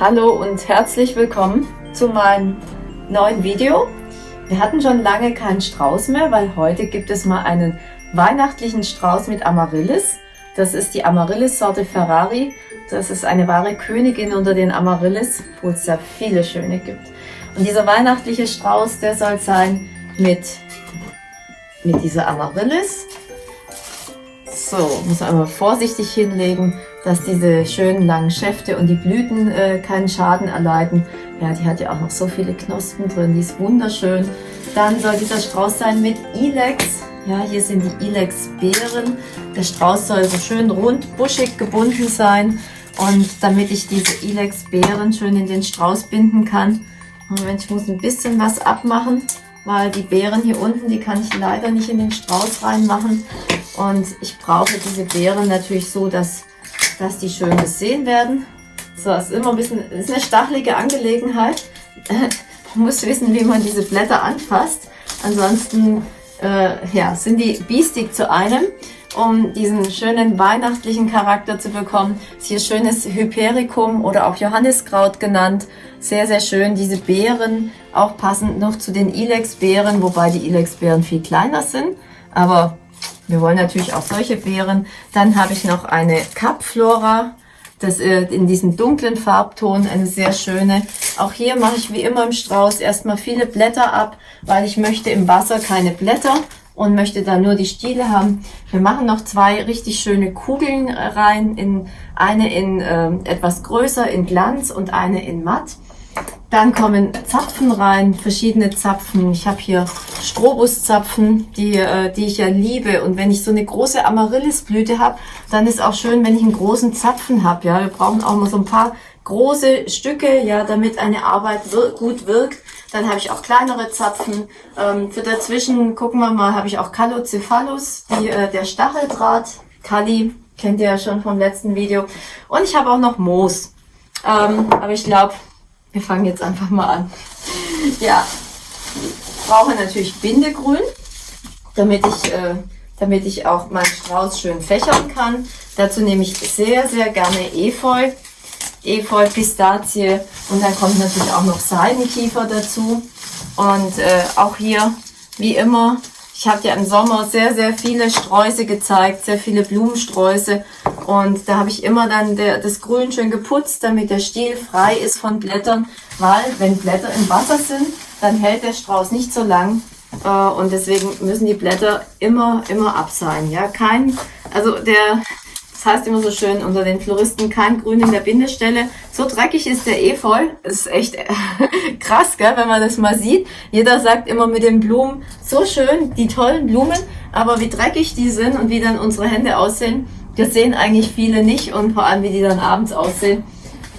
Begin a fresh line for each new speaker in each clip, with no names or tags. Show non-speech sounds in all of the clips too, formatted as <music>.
Hallo und herzlich willkommen zu meinem neuen Video. Wir hatten schon lange keinen Strauß mehr, weil heute gibt es mal einen weihnachtlichen Strauß mit Amaryllis. Das ist die Amaryllis-Sorte Ferrari. Das ist eine wahre Königin unter den Amaryllis, wo es ja viele schöne gibt. Und dieser weihnachtliche Strauß, der soll sein mit, mit dieser Amaryllis. So, muss einmal vorsichtig hinlegen dass diese schönen langen Schäfte und die Blüten äh, keinen Schaden erleiden. Ja, die hat ja auch noch so viele Knospen drin, die ist wunderschön. Dann soll dieser Strauß sein mit Ilex. Ja, hier sind die Ilex-Beeren. Der Strauß soll so schön rund, buschig gebunden sein. Und damit ich diese Ilex-Beeren schön in den Strauß binden kann, Moment, ich muss ein bisschen was abmachen, weil die Beeren hier unten, die kann ich leider nicht in den Strauß reinmachen. Und ich brauche diese Beeren natürlich so, dass dass die schön gesehen werden. So, ist immer ein bisschen, ist eine stachelige Angelegenheit. <laughs> man muss wissen, wie man diese Blätter anfasst. Ansonsten äh, ja, sind die biestig zu einem. Um diesen schönen weihnachtlichen Charakter zu bekommen, ist hier schönes Hypericum oder auch Johanniskraut genannt. Sehr, sehr schön. Diese Beeren, auch passend noch zu den Ilex-Beeren, wobei die Ilex-Beeren viel kleiner sind. Aber wir wollen natürlich auch solche Beeren. Dann habe ich noch eine Capflora. Das äh, in diesem dunklen Farbton, eine sehr schöne. Auch hier mache ich wie immer im Strauß erstmal viele Blätter ab, weil ich möchte im Wasser keine Blätter und möchte da nur die Stiele haben. Wir machen noch zwei richtig schöne Kugeln rein, in eine in äh, etwas größer in Glanz und eine in matt. Dann kommen Zapfen rein, verschiedene Zapfen. Ich habe hier Strobuszapfen, die, äh, die ich ja liebe. Und wenn ich so eine große Amaryllisblüte habe, dann ist auch schön, wenn ich einen großen Zapfen habe. Ja, wir brauchen auch mal so ein paar große Stücke, ja, damit eine Arbeit wir gut wirkt. Dann habe ich auch kleinere Zapfen. Ähm, für dazwischen, gucken wir mal, habe ich auch Callocephalus, die, äh, der Stacheldraht. Kali, kennt ihr ja schon vom letzten Video. Und ich habe auch noch Moos. Ähm, aber ich glaube, wir fangen jetzt einfach mal an. Ja, ich brauche natürlich Bindegrün, damit ich, äh, damit ich auch meinen Strauß schön fächern kann. Dazu nehme ich sehr, sehr gerne Efeu. Efeu, Pistazie und dann kommt natürlich auch noch Seidenkiefer dazu. Und äh, auch hier, wie immer, ich habe ja im Sommer sehr, sehr viele Sträuße gezeigt, sehr viele Blumensträuße. Und da habe ich immer dann der, das Grün schön geputzt, damit der Stiel frei ist von Blättern. Weil wenn Blätter im Wasser sind, dann hält der Strauß nicht so lang. Äh, und deswegen müssen die Blätter immer, immer ab sein. Ja, kein, also der, das heißt immer so schön unter den Floristen, kein Grün in der Bindestelle. So dreckig ist der Efeu. Das ist echt <laughs> krass, gell, wenn man das mal sieht. Jeder sagt immer mit den Blumen, so schön, die tollen Blumen, aber wie dreckig die sind und wie dann unsere Hände aussehen, das sehen eigentlich viele nicht und vor allem, wie die dann abends aussehen.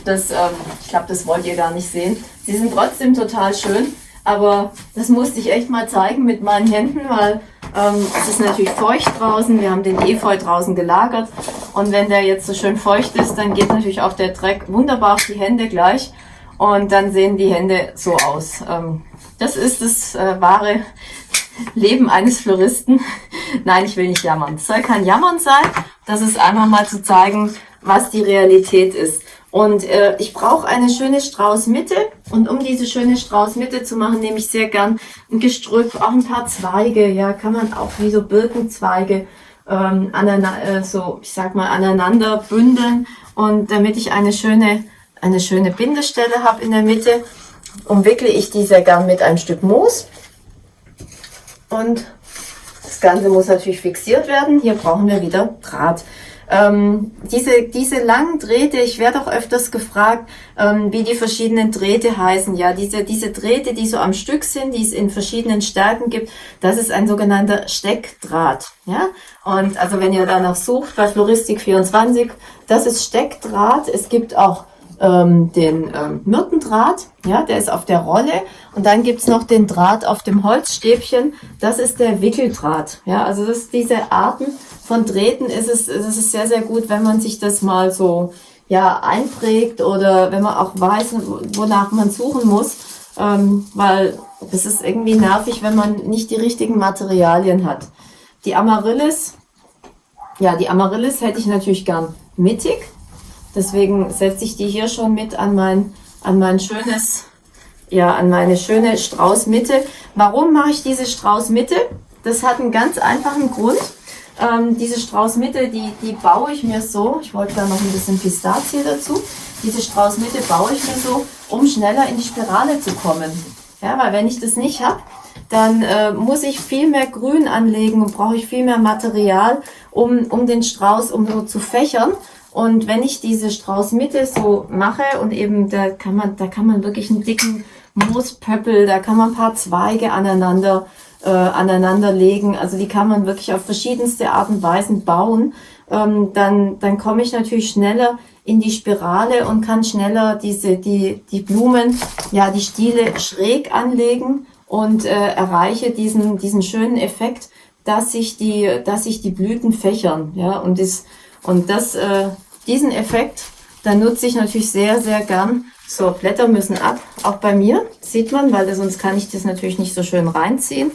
Das, ähm, ich glaube, das wollt ihr gar nicht sehen. Sie sind trotzdem total schön, aber das musste ich echt mal zeigen mit meinen Händen, weil ähm, es ist natürlich feucht draußen. Wir haben den Efeu draußen gelagert. Und wenn der jetzt so schön feucht ist, dann geht natürlich auch der Dreck wunderbar auf die Hände gleich. Und dann sehen die Hände so aus. Ähm, das ist das äh, wahre <laughs> Leben eines Floristen. <laughs> Nein, ich will nicht jammern. Es soll kein Jammern sein. Das ist einfach mal zu zeigen, was die Realität ist. Und äh, ich brauche eine schöne Straußmitte. Und um diese schöne Straußmitte zu machen, nehme ich sehr gern ein Gestrüpp, auch ein paar Zweige. Ja, kann man auch wie so Birkenzweige ähm, aneinander, äh, so, ich sag mal, aneinander bündeln. Und damit ich eine schöne, eine schöne Bindestelle habe in der Mitte, umwickle ich die sehr gern mit einem Stück Moos. Und das Ganze muss natürlich fixiert werden. Hier brauchen wir wieder Draht. Ähm, diese, diese langen Drähte, ich werde auch öfters gefragt, ähm, wie die verschiedenen Drähte heißen. Ja, diese, diese Drähte, die so am Stück sind, die es in verschiedenen Stärken gibt, das ist ein sogenannter Steckdraht. Ja, und also wenn ihr danach sucht bei Floristik 24, das ist Steckdraht. Es gibt auch ähm, den ähm, Myrtendraht, ja, der ist auf der Rolle. Und dann gibt's noch den Draht auf dem Holzstäbchen, das ist der Wickeldraht, ja, also das diese Arten von Drähten. Ist es, ist es sehr, sehr gut, wenn man sich das mal so, ja, einprägt oder wenn man auch weiß, wonach man suchen muss, ähm, weil das ist irgendwie nervig, wenn man nicht die richtigen Materialien hat. Die Amaryllis, ja, die Amaryllis hätte ich natürlich gern mittig. Deswegen setze ich die hier schon mit an mein, an mein schönes, ja, an meine schöne Straußmitte. Warum mache ich diese Straußmitte? Das hat einen ganz einfachen Grund. Ähm, diese Straußmitte, die, die baue ich mir so. Ich wollte da noch ein bisschen Pistazie dazu. Diese Straußmitte baue ich mir so, um schneller in die Spirale zu kommen. Ja, weil wenn ich das nicht habe, dann äh, muss ich viel mehr Grün anlegen und brauche ich viel mehr Material, um, um den Strauß um so zu fächern. Und wenn ich diese Straußmitte so mache und eben da kann man, da kann man wirklich einen dicken Moospöppel, da kann man ein paar Zweige aneinander äh, aneinander legen. Also die kann man wirklich auf verschiedenste Art und Weisen bauen. Ähm, dann, dann komme ich natürlich schneller in die Spirale und kann schneller diese, die, die Blumen, ja, die Stiele schräg anlegen und äh, erreiche diesen, diesen schönen Effekt, dass sich die, dass sich die Blüten fächern, ja, und das, und das, äh, diesen Effekt, da nutze ich natürlich sehr, sehr gern. So, Blätter müssen ab, auch bei mir, sieht man, weil sonst kann ich das natürlich nicht so schön reinziehen.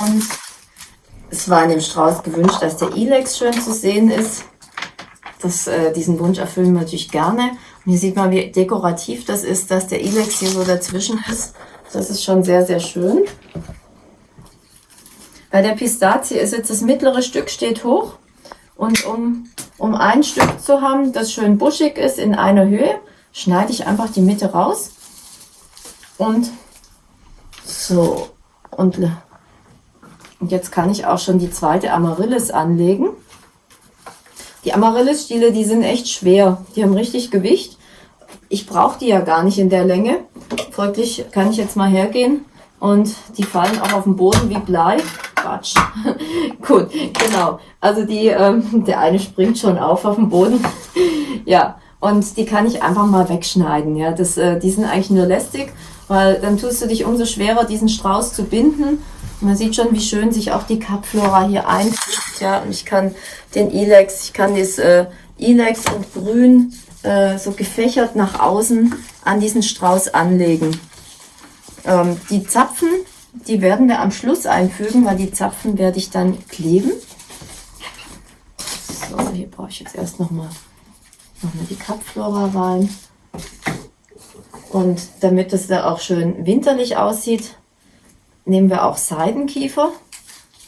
Und es war in dem Strauß gewünscht, dass der Ilex schön zu sehen ist. Das, äh, diesen Wunsch erfüllen wir natürlich gerne. Und hier sieht man, wie dekorativ das ist, dass der Ilex hier so dazwischen ist. Das ist schon sehr, sehr schön. Bei der Pistazie ist jetzt das mittlere Stück steht hoch. Und um, um ein Stück zu haben, das schön buschig ist in einer Höhe, schneide ich einfach die Mitte raus. Und so, und, und jetzt kann ich auch schon die zweite Amaryllis anlegen. Die Amaryllis-Stiele, die sind echt schwer. Die haben richtig Gewicht. Ich brauche die ja gar nicht in der Länge. Folglich kann ich jetzt mal hergehen und die fallen auch auf den Boden wie Blei. Quatsch. <laughs> Gut, genau. Also die, ähm, der eine springt schon auf auf den Boden. <laughs> ja, und die kann ich einfach mal wegschneiden. Ja, das, äh, die sind eigentlich nur lästig weil dann tust du dich umso schwerer, diesen Strauß zu binden. Man sieht schon, wie schön sich auch die Kapflora hier einfügt. Ja, und ich kann den Ilex, ich kann das äh, Ilex und Grün äh, so gefächert nach außen an diesen Strauß anlegen. Ähm, die Zapfen, die werden wir am Schluss einfügen, weil die Zapfen werde ich dann kleben. So, hier brauche ich jetzt erst nochmal noch mal die Kapflora rein. Und damit es da auch schön winterlich aussieht, nehmen wir auch Seidenkiefer,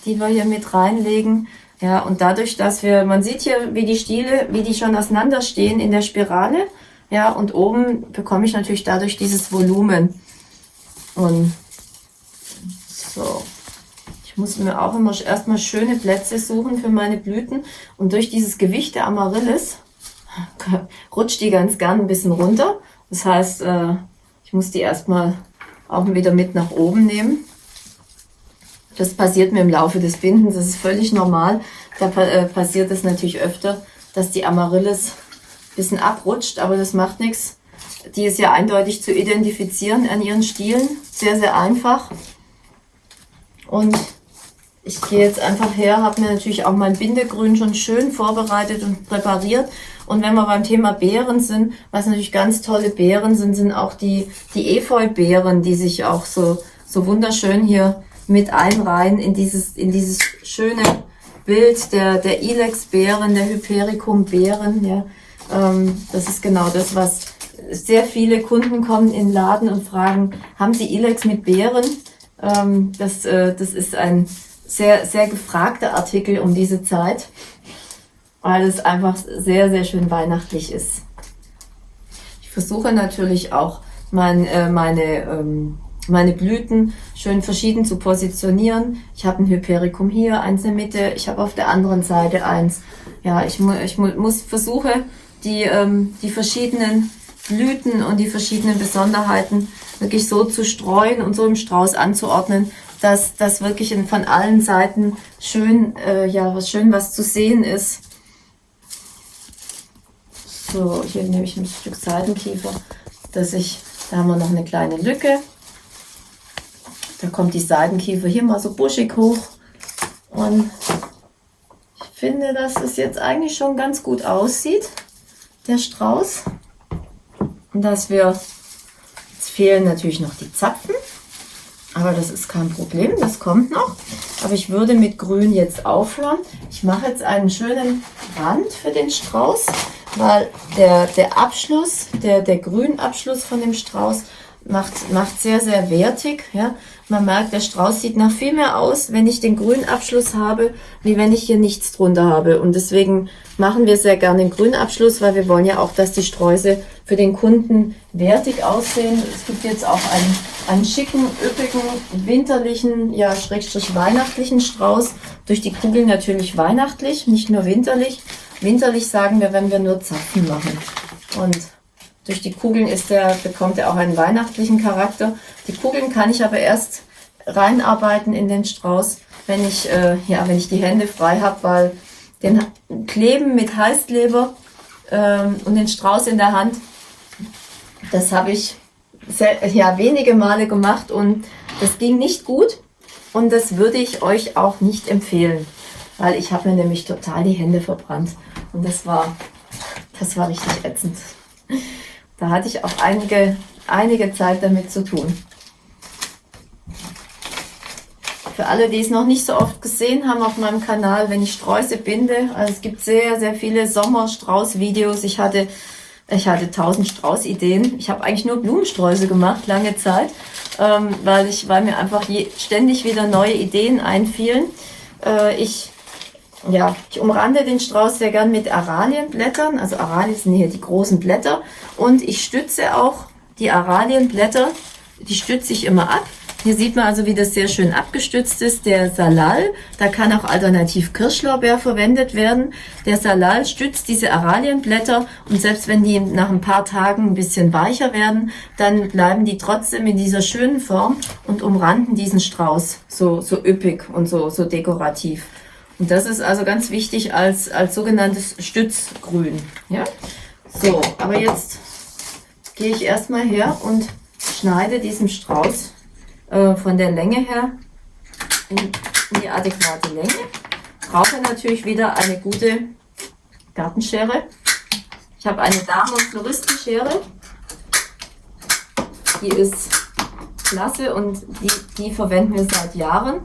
die wir hier mit reinlegen. Ja, und dadurch, dass wir, man sieht hier, wie die Stiele, wie die schon auseinander stehen in der Spirale. Ja, und oben bekomme ich natürlich dadurch dieses Volumen. Und so. Ich muss mir auch immer erstmal schöne Plätze suchen für meine Blüten. Und durch dieses Gewicht der Amaryllis <laughs> rutscht die ganz gern ein bisschen runter. Das heißt, äh, ich muss die erstmal auch wieder mit nach oben nehmen. Das passiert mir im Laufe des Bindens, das ist völlig normal. Da äh, passiert es natürlich öfter, dass die Amaryllis ein bisschen abrutscht, aber das macht nichts. Die ist ja eindeutig zu identifizieren an ihren Stielen. Sehr, sehr einfach. Und ich gehe jetzt einfach her, habe mir natürlich auch mein Bindegrün schon schön vorbereitet und präpariert. Und wenn wir beim Thema Beeren sind, was natürlich ganz tolle Beeren sind, sind auch die, die Efeu-Beeren, die sich auch so, so wunderschön hier mit einreihen in dieses, in dieses schöne Bild der, der Ilex-Beeren, der Hypericum-Beeren. Ja. Ähm, das ist genau das, was sehr viele Kunden kommen in den Laden und fragen, haben Sie Ilex mit Beeren? Ähm, das, äh, das ist ein sehr, sehr gefragter Artikel um diese Zeit, weil es einfach sehr, sehr schön weihnachtlich ist. Ich versuche natürlich auch mein, äh, meine, ähm, meine Blüten schön verschieden zu positionieren. Ich habe ein Hypericum hier, eins in der Mitte, ich habe auf der anderen Seite eins. Ja, ich, mu ich mu muss versuche, die, ähm, die verschiedenen Blüten und die verschiedenen Besonderheiten wirklich so zu streuen und so im Strauß anzuordnen, dass das wirklich in, von allen Seiten schön, äh, ja, was schön was zu sehen ist. So, hier nehme ich ein Stück Seidenkiefer, dass ich, da haben wir noch eine kleine Lücke. Da kommt die Seidenkiefer hier mal so buschig hoch. Und ich finde, dass es jetzt eigentlich schon ganz gut aussieht, der Strauß. Dass wir fehlen natürlich noch die Zapfen. Aber das ist kein Problem, das kommt noch. Aber ich würde mit Grün jetzt aufhören. Ich mache jetzt einen schönen Rand für den Strauß, weil der, der Abschluss, der, der Grünabschluss von dem Strauß macht, macht sehr, sehr wertig. Ja. Man merkt, der Strauß sieht nach viel mehr aus, wenn ich den Grünabschluss habe, wie wenn ich hier nichts drunter habe. Und deswegen machen wir sehr gerne den Grünabschluss, weil wir wollen ja auch, dass die Sträuße für den Kunden wertig aussehen. Es gibt jetzt auch einen, einen schicken, üppigen, winterlichen, ja, schrägstrich weihnachtlichen Strauß. Durch die Kugel natürlich weihnachtlich, nicht nur winterlich. Winterlich sagen wir, wenn wir nur Zapfen machen. Und durch die Kugeln ist der, bekommt er auch einen weihnachtlichen Charakter. Die Kugeln kann ich aber erst reinarbeiten in den Strauß, wenn ich, äh, ja, wenn ich die Hände frei habe, weil den Kleben mit Heißkleber ähm, und den Strauß in der Hand, das habe ich sehr, ja, wenige Male gemacht und das ging nicht gut und das würde ich euch auch nicht empfehlen, weil ich habe mir nämlich total die Hände verbrannt und das war, das war richtig ätzend. Da hatte ich auch einige, einige Zeit damit zu tun. Für alle, die es noch nicht so oft gesehen haben auf meinem Kanal, wenn ich Sträuße binde, also es gibt sehr, sehr viele Sommerstrauß-Videos. Ich hatte, ich hatte tausend Strauß-Ideen. Ich habe eigentlich nur Blumensträuße gemacht, lange Zeit, ähm, weil, ich, weil mir einfach je, ständig wieder neue Ideen einfielen. Äh, ich ja, ich umrande den Strauß sehr gern mit Aralienblättern. Also Aralien sind hier die großen Blätter. Und ich stütze auch die Aralienblätter, die stütze ich immer ab. Hier sieht man also, wie das sehr schön abgestützt ist. Der Salal, da kann auch alternativ Kirschlorbeer verwendet werden. Der Salal stützt diese Aralienblätter und selbst wenn die nach ein paar Tagen ein bisschen weicher werden, dann bleiben die trotzdem in dieser schönen Form und umranden diesen Strauß so, so üppig und so, so dekorativ. Und das ist also ganz wichtig als, als sogenanntes Stützgrün. Ja? So, aber jetzt gehe ich erstmal her und schneide diesen Strauß äh, von der Länge her in, die adäquate Länge. Brauche natürlich wieder eine gute Gartenschere. Ich habe eine Damen- und Floristenschere. Die ist klasse und die, die verwenden wir seit Jahren.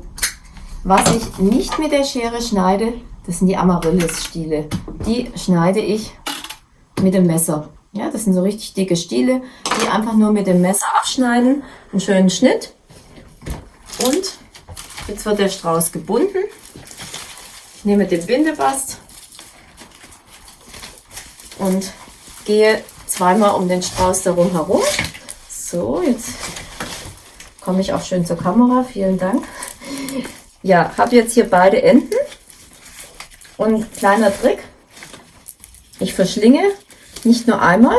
Was ich nicht mit der Schere schneide, das sind die Amaryllis-Stiele. Die schneide ich mit dem Messer. Ja, das sind so richtig dicke Stiele, die einfach nur mit dem Messer abschneiden. Einen schönen Schnitt. Und jetzt wird der Strauß gebunden. Ich nehme den Bindebast und gehe zweimal um den Strauß darum herum. So, jetzt komme ich auch schön zur Kamera. Vielen Dank. Ja, habe jetzt hier beide Enden. Und kleiner Trick, ich verschlinge nicht nur einmal,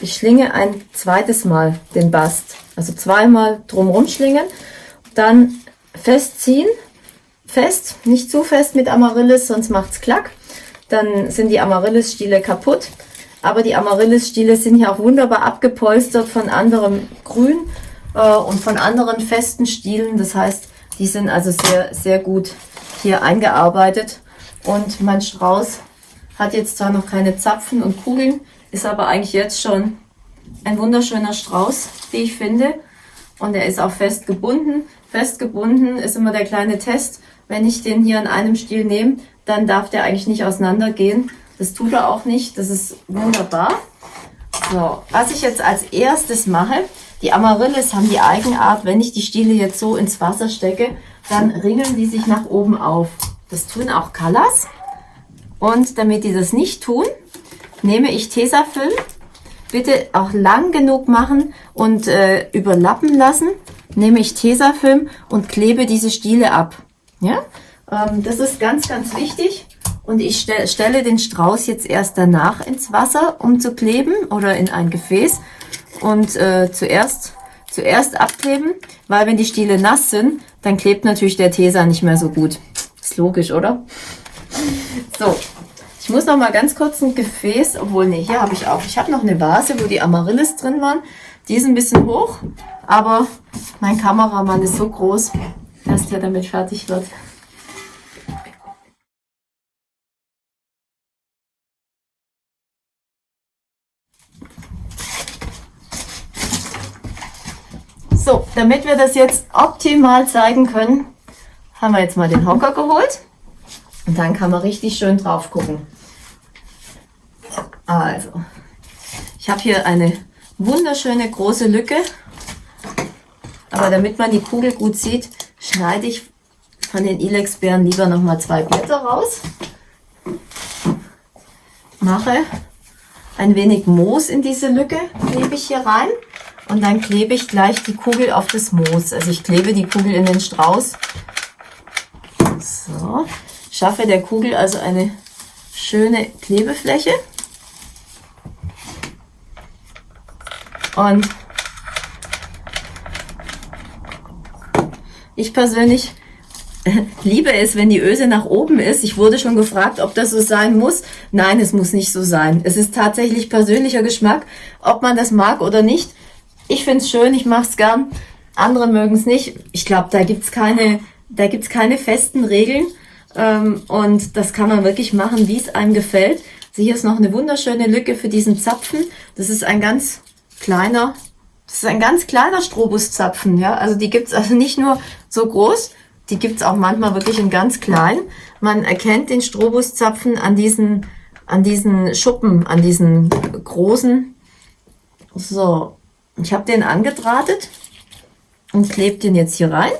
ich schlinge ein zweites Mal den Bast. Also zweimal drumherum schlingen, dann festziehen, fest, nicht zu fest mit Amaryllis, sonst macht's klack. Dann sind die Amaryllis-Stiele kaputt. Aber die Amaryllis-Stiele sind ja auch wunderbar abgepolstert von anderem Grün äh, und von anderen festen Stielen. Das heißt, die sind also sehr, sehr gut hier eingearbeitet. Und mein Strauß hat jetzt zwar noch keine Zapfen und Kugeln, ist aber eigentlich jetzt schon ein wunderschöner Strauß, wie ich finde. Und er ist auch fest gebunden. Fest gebunden ist immer der kleine Test. Wenn ich den hier an einem Stiel nehme, dann darf der eigentlich nicht auseinandergehen. Das tut er auch nicht. Das ist wunderbar. So, was ich jetzt als erstes mache, die Amaryllis haben die Eigenart, wenn ich die Stiele jetzt so ins Wasser stecke, dann ringeln die sich nach oben auf. Das tun auch Colors. Und damit die das nicht tun, nehme ich Tesafilm. Bitte auch lang genug machen und äh, überlappen lassen. Nehme ich Tesafilm und klebe diese Stiele ab. Ja, ähm, das ist ganz, ganz wichtig. Und ich stell, stelle den Strauß jetzt erst danach ins Wasser, um zu kleben oder in ein Gefäß und äh, zuerst, zuerst abkleben, weil wenn die Stiele nass sind, dann klebt natürlich der Tesa nicht mehr so gut. Ist logisch, oder? So, ich muss noch mal ganz kurz ein Gefäß, obwohl, nee, hier habe ich auch. Ich habe noch eine Vase, wo die Amaryllis drin waren. Die ist ein bisschen hoch, aber mein Kameramann ist so groß, dass der damit fertig wird. So, damit wir das jetzt optimal zeigen können, haben wir jetzt mal den Hocker geholt. Und dann kann man richtig schön drauf gucken. Also, ich habe hier eine wunderschöne große Lücke. Aber damit man die Kugel gut sieht, schneide ich von den Ilex-Beeren lieber nochmal zwei Blätter raus. Mache ein wenig Moos in diese Lücke, klebe ich hier rein. Und dann klebe ich gleich die Kugel auf das Moos. Also ich klebe die Kugel in den Strauß. So, schaffe der Kugel also eine schöne Klebefläche. Und ich persönlich <laughs> liebe es, wenn die Öse nach oben ist. Ich wurde schon gefragt, ob das so sein muss. Nein, es muss nicht so sein. Es ist tatsächlich persönlicher Geschmack, ob man das mag oder nicht. Ich finde es schön, ich mache es gern. Andere mögen es nicht. Ich glaube, da gibt's keine, da gibt's keine festen Regeln. Ähm, und das kann man wirklich machen, wie es einem gefällt. Also hier ist noch eine wunderschöne Lücke für diesen Zapfen. Das ist ein ganz kleiner, das ist ein ganz kleiner Strobuszapfen. Ja? Also die gibt's also nicht nur so groß, die gibt's auch manchmal wirklich in ganz klein. Man erkennt den Strobuszapfen an diesen, an diesen Schuppen, an diesen großen. So, ich habe den angedrahtet und klebe den jetzt hier rein.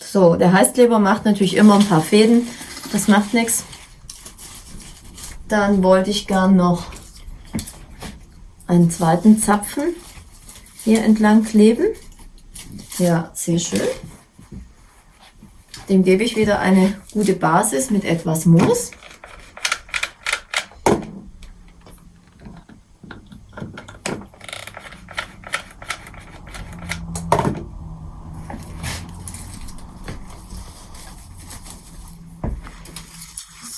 So, der Heißkleber macht natürlich immer ein paar Fäden. Das macht nichts. Dann wollte ich gern noch einen zweiten Zapfen hier entlang kleben. Ja, sehr schön. Dem gebe ich wieder eine gute Basis mit etwas Moos.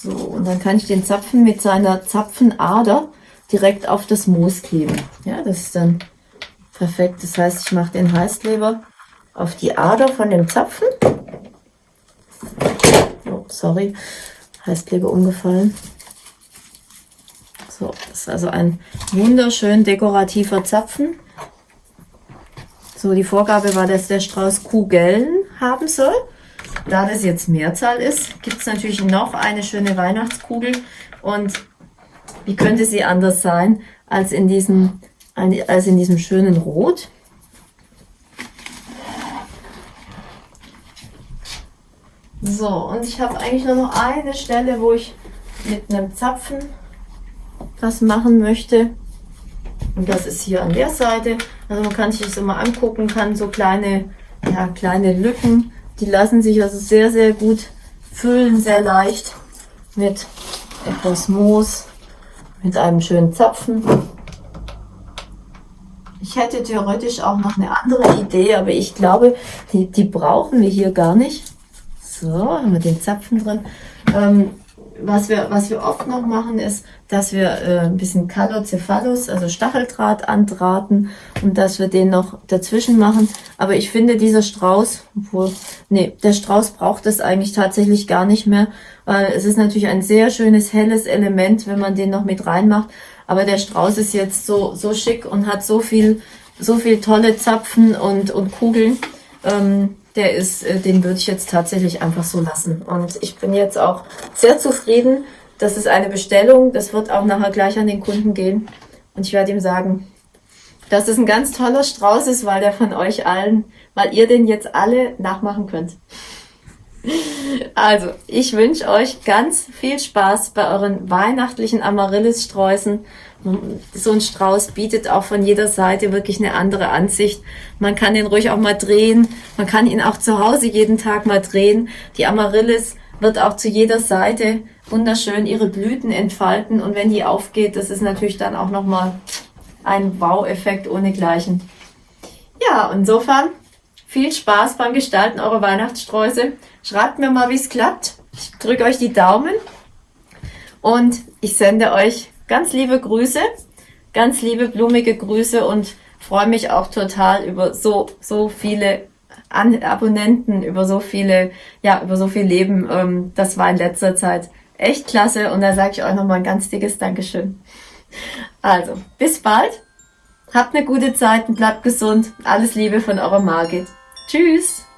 So, und dann kann ich den Zapfen mit seiner Zapfenader direkt auf das Moos kleben. Ja, das ist dann perfekt. Das heißt, ich mache den Heißkleber auf die Ader von dem Zapfen. Oh, sorry, Heißkleber umgefallen. So, das ist also ein wunderschön dekorativer Zapfen. So, die Vorgabe war, dass der Strauß Kugeln haben soll. Da das jetzt Mehrzahl ist, gibt es natürlich noch eine schöne Weihnachtskugel. Und wie könnte sie anders sein als in diesem, als in diesem schönen Rot? So, und ich habe eigentlich nur noch eine Stelle, wo ich mit einem Zapfen was machen möchte. Und das ist hier an der Seite. Also man kann sich das immer angucken, kann so kleine, ja, kleine Lücken, die lassen sich also sehr, sehr gut füllen, sehr leicht mit etwas Moos, mit einem schönen Zapfen. Ich hätte theoretisch auch noch eine andere Idee, aber ich glaube, die, die brauchen wir hier gar nicht. So, haben wir den Zapfen drin. Ähm, was wir, was wir oft noch machen, ist, dass wir äh, ein bisschen Calocephalus, also Stacheldraht andrahten und dass wir den noch dazwischen machen. Aber ich finde, dieser Strauß, obwohl, nee, der Strauß braucht es eigentlich tatsächlich gar nicht mehr. Weil es ist natürlich ein sehr schönes, helles Element, wenn man den noch mit reinmacht. Aber der Strauß ist jetzt so, so schick und hat so viel, so viel tolle Zapfen und, und Kugeln. Ähm, der ist, äh, den würde ich jetzt tatsächlich einfach so lassen. Und ich bin jetzt auch sehr zufrieden. Das ist eine Bestellung. Das wird auch nachher gleich an den Kunden gehen. Und ich werde ihm sagen, dass es ein ganz toller Strauß ist, weil der von euch allen, weil ihr den jetzt alle nachmachen könnt. Also, ich wünsche euch ganz viel Spaß bei euren weihnachtlichen Amaryllis-Sträußen. So ein Strauß bietet auch von jeder Seite wirklich eine andere Ansicht. Man kann den ruhig auch mal drehen. Man kann ihn auch zu Hause jeden Tag mal drehen. Die Amaryllis wird auch zu jeder Seite wunderschön ihre Blüten entfalten. Und wenn die aufgeht, das ist natürlich dann auch nochmal ein Wow-Effekt ohnegleichen. Ja, insofern viel Spaß beim Gestalten eurer Weihnachtssträuße. Schreibt mir mal, wie es klappt. Ich drücke euch die Daumen und ich sende euch ganz liebe Grüße, ganz liebe blumige Grüße und freue mich auch total über so, so viele An Abonnenten, über so viele, ja, über so viel Leben. Ähm, das war in letzter Zeit echt klasse und da sage ich euch nochmal ein ganz dickes Dankeschön. Also, bis bald Habt eine gute Zeit und bleibt gesund. Alles Liebe von eurer Margit. Tschüss!